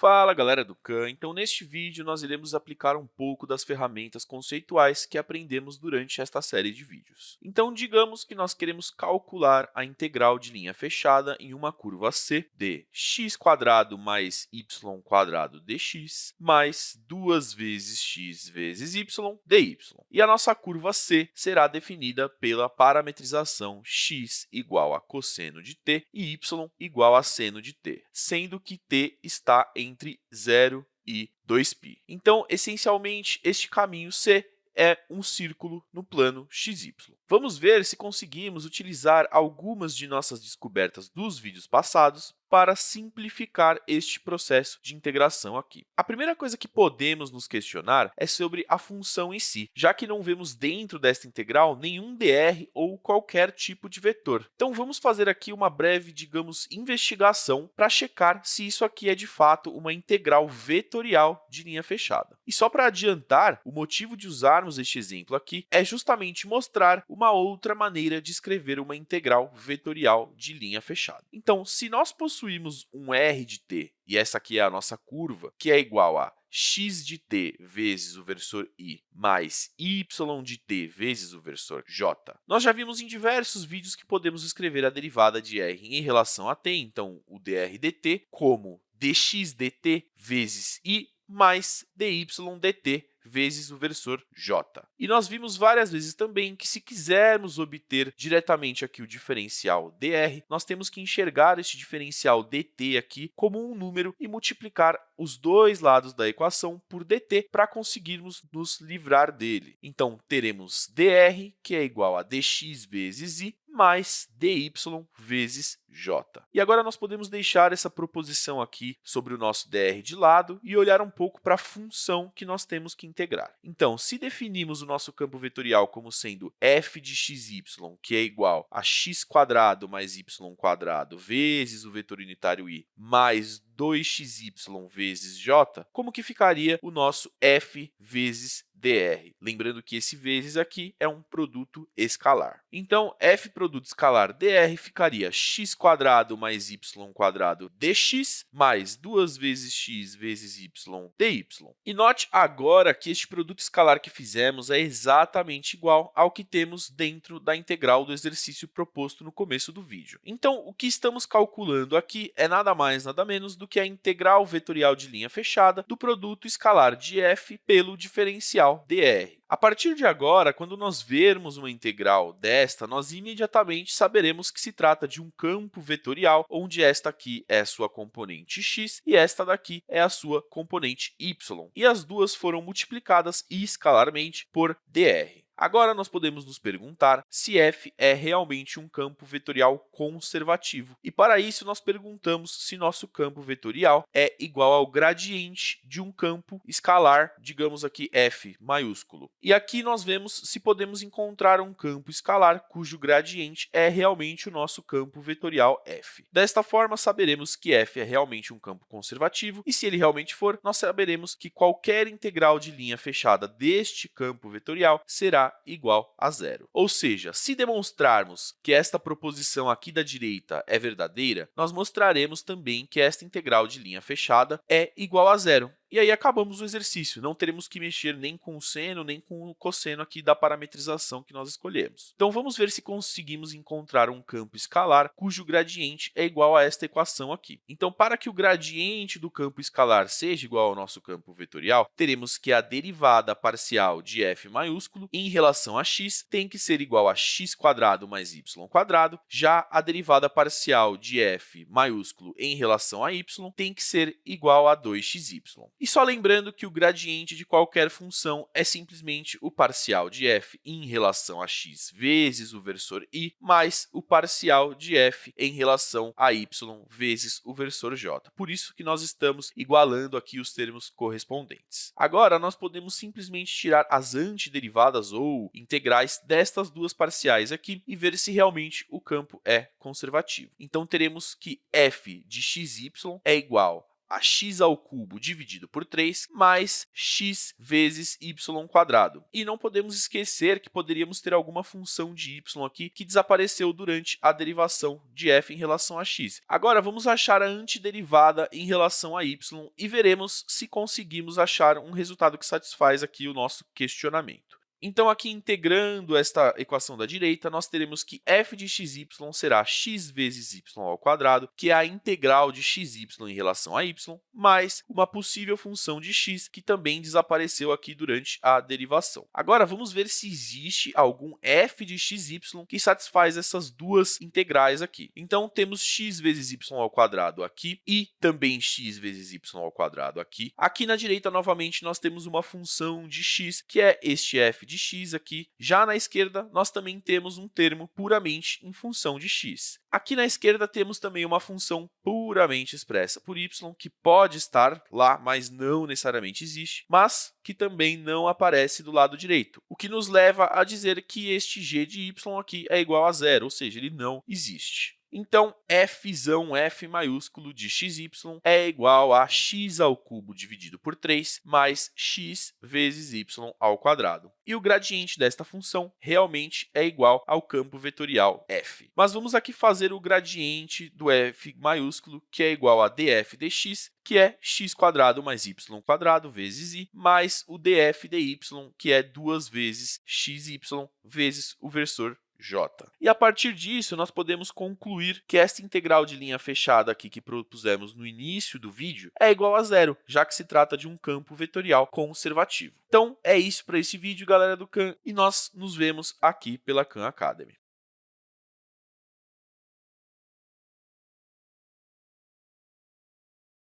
Fala galera do Khan, então neste vídeo nós iremos aplicar um pouco das ferramentas conceituais que aprendemos durante esta série de vídeos. Então digamos que nós queremos calcular a integral de linha fechada em uma curva C de x mais y dx mais 2 vezes x vezes y dy. E a nossa curva C será definida pela parametrização x igual a cosseno de t e y igual a seno de t, sendo que t está em entre 0 e 2π. Então, essencialmente, este caminho C é um círculo no plano xy. Vamos ver se conseguimos utilizar algumas de nossas descobertas dos vídeos passados para simplificar este processo de integração aqui. A primeira coisa que podemos nos questionar é sobre a função em si, já que não vemos dentro desta integral nenhum dr ou qualquer tipo de vetor. Então, vamos fazer aqui uma breve, digamos, investigação para checar se isso aqui é, de fato, uma integral vetorial de linha fechada. E só para adiantar, o motivo de usarmos este exemplo aqui é justamente mostrar uma outra maneira de escrever uma integral vetorial de linha fechada. Então, se nós possuímos possuímos um r de t, e essa aqui é a nossa curva, que é igual a x de t vezes o versor i mais y de t vezes o versor j. Nós já vimos em diversos vídeos que podemos escrever a derivada de r em relação a t, então o dr dt, como dx dt vezes i mais dy dt vezes o versor j. E nós vimos várias vezes também que, se quisermos obter diretamente aqui o diferencial dr, nós temos que enxergar este diferencial dt aqui como um número e multiplicar os dois lados da equação por dt para conseguirmos nos livrar dele. Então, teremos dr, que é igual a dx vezes i, mais dy vezes j. E agora nós podemos deixar essa proposição aqui sobre o nosso dr de lado e olhar um pouco para a função que nós temos que integrar. Então, se definimos o nosso campo vetorial como sendo f de xy, que é igual a x mais y vezes o vetor unitário i mais 2xy vezes j, como que ficaria o nosso f vezes dr. Lembrando que esse vezes aqui é um produto escalar. Então, f produto escalar dr ficaria x mais y dx mais 2 vezes x vezes y dy. E note agora que este produto escalar que fizemos é exatamente igual ao que temos dentro da integral do exercício proposto no começo do vídeo. Então, o que estamos calculando aqui é nada mais, nada menos do que a integral vetorial de linha fechada do produto escalar de f pelo diferencial dr. A partir de agora, quando nós vermos uma integral desta, nós imediatamente saberemos que se trata de um campo vetorial, onde esta aqui é a sua componente x e esta daqui é a sua componente y. E as duas foram multiplicadas escalarmente por dr. Agora, nós podemos nos perguntar se f é realmente um campo vetorial conservativo. E, para isso, nós perguntamos se nosso campo vetorial é igual ao gradiente de um campo escalar, digamos aqui f maiúsculo. E aqui nós vemos se podemos encontrar um campo escalar cujo gradiente é realmente o nosso campo vetorial f. Desta forma, saberemos que f é realmente um campo conservativo, e se ele realmente for, nós saberemos que qualquer integral de linha fechada deste campo vetorial será igual a zero. Ou seja, se demonstrarmos que esta proposição aqui da direita é verdadeira, nós mostraremos também que esta integral de linha fechada é igual a zero. E aí acabamos o exercício, não teremos que mexer nem com o seno, nem com o cosseno aqui da parametrização que nós escolhemos. Então, vamos ver se conseguimos encontrar um campo escalar cujo gradiente é igual a esta equação aqui. Então, para que o gradiente do campo escalar seja igual ao nosso campo vetorial, teremos que a derivada parcial de f maiúsculo em relação a x tem que ser igual a x mais y já a derivada parcial de f maiúsculo em relação a y tem que ser igual a 2xy. E só lembrando que o gradiente de qualquer função é simplesmente o parcial de f em relação a x vezes o versor i, mais o parcial de f em relação a y vezes o versor j. Por isso que nós estamos igualando aqui os termos correspondentes. Agora, nós podemos simplesmente tirar as antiderivadas ou integrais destas duas parciais aqui e ver se realmente o campo é conservativo. Então, teremos que f de xy é igual a x ao cubo dividido por 3 mais x vezes y quadrado. E não podemos esquecer que poderíamos ter alguma função de y aqui que desapareceu durante a derivação de f em relação a x. Agora, vamos achar a antiderivada em relação a y e veremos se conseguimos achar um resultado que satisfaz aqui o nosso questionamento. Então, aqui integrando esta equação da direita, nós teremos que f de xy será x vezes y ao quadrado, que é a integral de xy em relação a y, mais uma possível função de x, que também desapareceu aqui durante a derivação. Agora, vamos ver se existe algum f de xy que satisfaz essas duas integrais aqui. Então, temos x vezes y ao quadrado aqui e também x vezes y ao quadrado aqui. Aqui na direita, novamente, nós temos uma função de x, que é este f de x aqui. Já na esquerda, nós também temos um termo puramente em função de x. Aqui na esquerda, temos também uma função puramente expressa por y, que pode estar lá, mas não necessariamente existe, mas que também não aparece do lado direito, o que nos leva a dizer que este g de y aqui é igual a zero, ou seja, ele não existe. Então, f, f maiúsculo de xy é igual a x ao cubo dividido por 3 mais x vezes y ao quadrado. E o gradiente desta função realmente é igual ao campo vetorial f. Mas vamos aqui fazer o gradiente do f maiúsculo, que é igual a df dx, que é x quadrado mais y quadrado vezes i, mais o df dy, que é duas vezes xy vezes o versor j. E a partir disso, nós podemos concluir que esta integral de linha fechada aqui que propusemos no início do vídeo é igual a zero, já que se trata de um campo vetorial conservativo. Então, é isso para esse vídeo, galera do Khan, e nós nos vemos aqui pela Khan Academy.